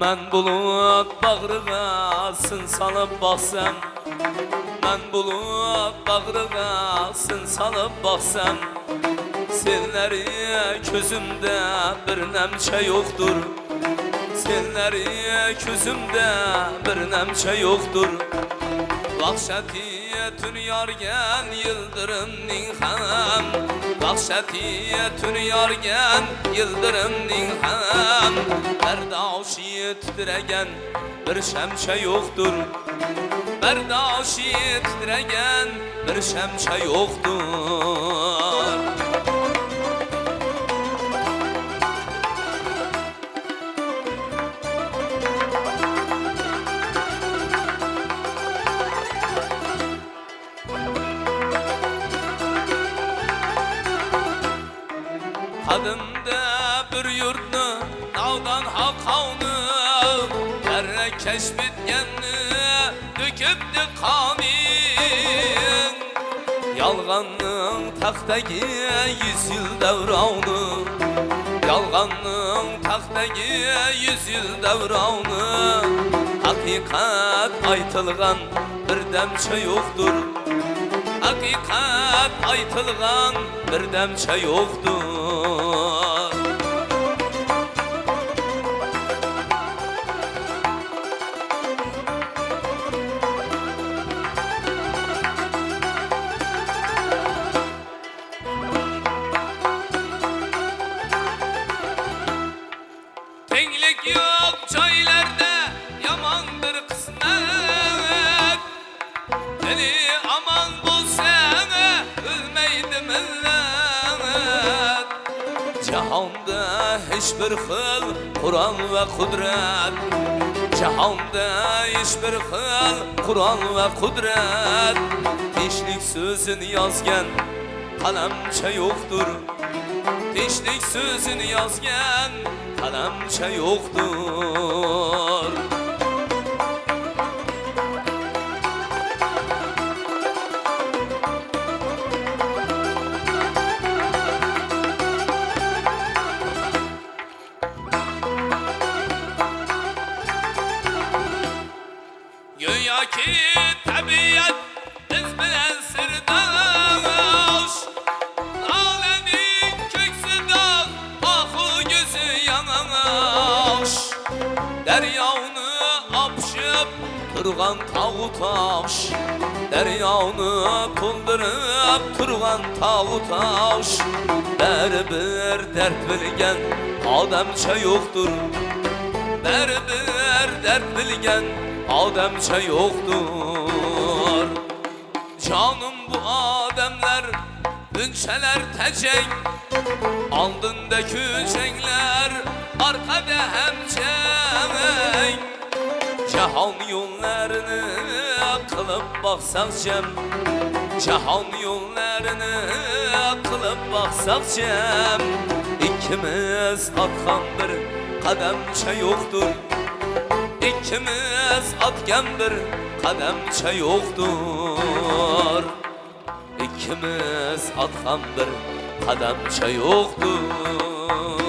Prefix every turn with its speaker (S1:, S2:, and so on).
S1: Mən bulut bağrığa sın salıb baxsam. Mən bulut bağrığa sın salıb baxsam. Selləri közümdə bir nəmçə yoxdur ekenlari ko'zimda bir namcha Vahşetiye tün tun yorgan yildirimning ham tün tun yorgan yildirimning ham bardoshiyi titragan bir shamcha yo'qdir bardoshi titragan bir shamcha yoktur. Adında bir yurtni navdan halqovni Karra kash bitganni to'kibdi qoning Yolg'onning taxtagi yuz yil davrovni Yolg'onning taxtagi yuz yil davrovni Haqiqat aytilgan birdamcha yo'qdir Haqiqat aytilgan birdamcha yo'qdir millat jahonda hech bir xil qur'on va qudrat. Jahonda hech bir xil qur'on va qudrat. Tinchlik so'zini yozgan qalamcha yo'qdir tinchlik so'zini yozgan qalamcha yo'qdir Ki tabiat biz bilen sırdaş Alemin köksü dağ, ahı gözü yanaş Deryavını apşıp turgan tağı taş Deryavını puldurıp turgan tağı taş Berber dert bilgen adamça yoktur Berber dert bilgen adamça yoktur. Canım bu ademler Ünçeler tecek. Aldında küçekler Arkada hemçek Cahan yollarını Kılıp baksak cem Cahan yollarını Kılıp baksak cem İkimiz atkan bir kademçe yoktur İkimiz atgan bir qadamcha yo'qdir İkimiz atgan bir qadamcha yo'qdir